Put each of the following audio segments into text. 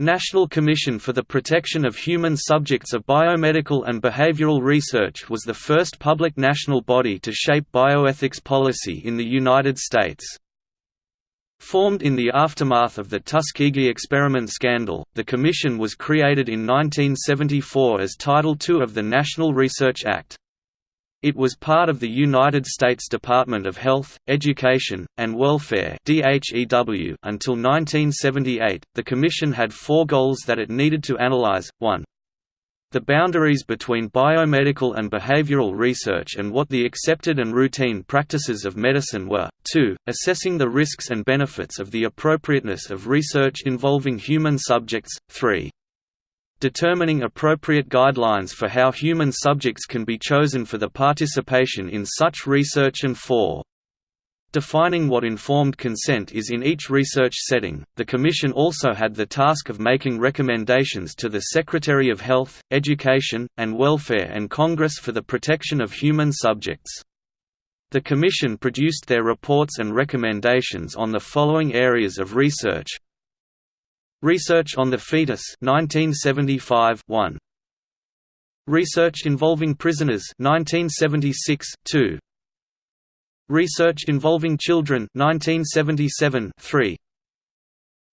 National Commission for the Protection of Human Subjects of Biomedical and Behavioral Research was the first public national body to shape bioethics policy in the United States. Formed in the aftermath of the Tuskegee experiment scandal, the Commission was created in 1974 as Title II of the National Research Act. It was part of the United States Department of Health, Education, and Welfare (DHEW) until 1978. The commission had four goals that it needed to analyze: 1. The boundaries between biomedical and behavioral research and what the accepted and routine practices of medicine were. 2. Assessing the risks and benefits of the appropriateness of research involving human subjects. 3 determining appropriate guidelines for how human subjects can be chosen for the participation in such research and for Defining what informed consent is in each research setting, the Commission also had the task of making recommendations to the Secretary of Health, Education, and Welfare and Congress for the protection of human subjects. The Commission produced their reports and recommendations on the following areas of research Research on the Fetus 1975 1. Research involving prisoners 1976 2. Research involving children 1977 3.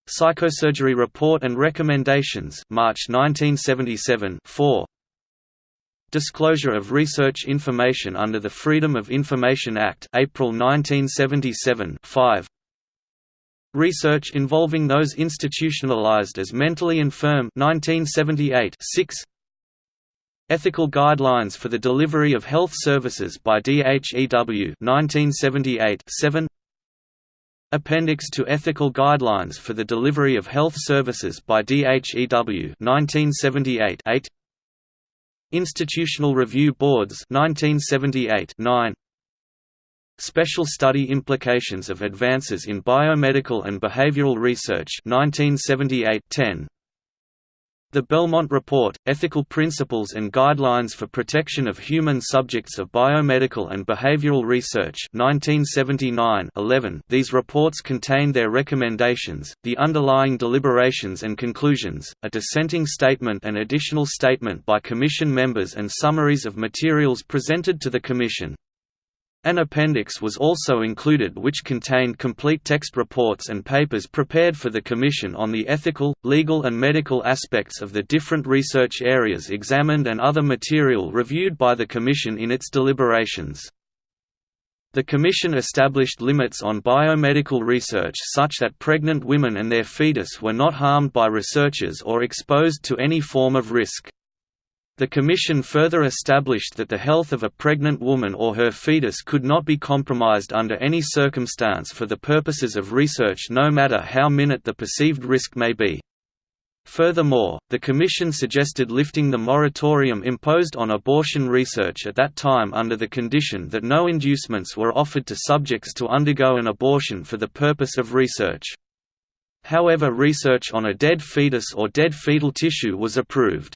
Psychosurgery Report and Recommendations March 1977 4. Disclosure of research information under the Freedom of Information Act April 1977 5. Research involving those institutionalized as mentally infirm 1978 6 Ethical Guidelines for the Delivery of Health Services by DHEW 1978 7 Appendix to Ethical Guidelines for the Delivery of Health Services by DHEW 1978 8 Institutional Review Boards 1978 9 Special Study Implications of Advances in Biomedical and Behavioral Research 1978 10. The Belmont Report, Ethical Principles and Guidelines for Protection of Human Subjects of Biomedical and Behavioral Research 1979 11. These reports contain their recommendations, the underlying deliberations and conclusions, a dissenting statement and additional statement by Commission members and summaries of materials presented to the Commission. An appendix was also included which contained complete text reports and papers prepared for the Commission on the ethical, legal and medical aspects of the different research areas examined and other material reviewed by the Commission in its deliberations. The Commission established limits on biomedical research such that pregnant women and their fetus were not harmed by researchers or exposed to any form of risk. The Commission further established that the health of a pregnant woman or her fetus could not be compromised under any circumstance for the purposes of research no matter how minute the perceived risk may be. Furthermore, the Commission suggested lifting the moratorium imposed on abortion research at that time under the condition that no inducements were offered to subjects to undergo an abortion for the purpose of research. However research on a dead fetus or dead fetal tissue was approved.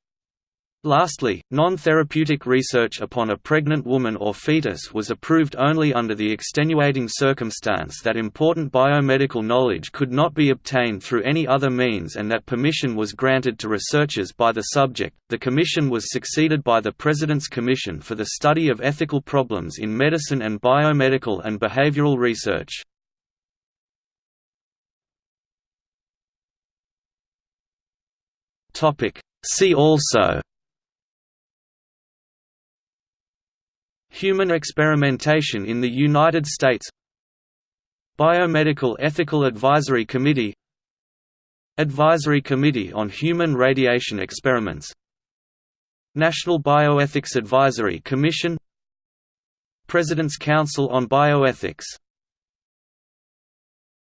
Lastly, non-therapeutic research upon a pregnant woman or fetus was approved only under the extenuating circumstance that important biomedical knowledge could not be obtained through any other means and that permission was granted to researchers by the subject. The commission was succeeded by the President's Commission for the Study of Ethical Problems in Medicine and Biomedical and Behavioral Research. Topic See also Human experimentation in the United States Biomedical Ethical Advisory Committee Advisory Committee on Human Radiation Experiments National Bioethics Advisory Commission President's Council on Bioethics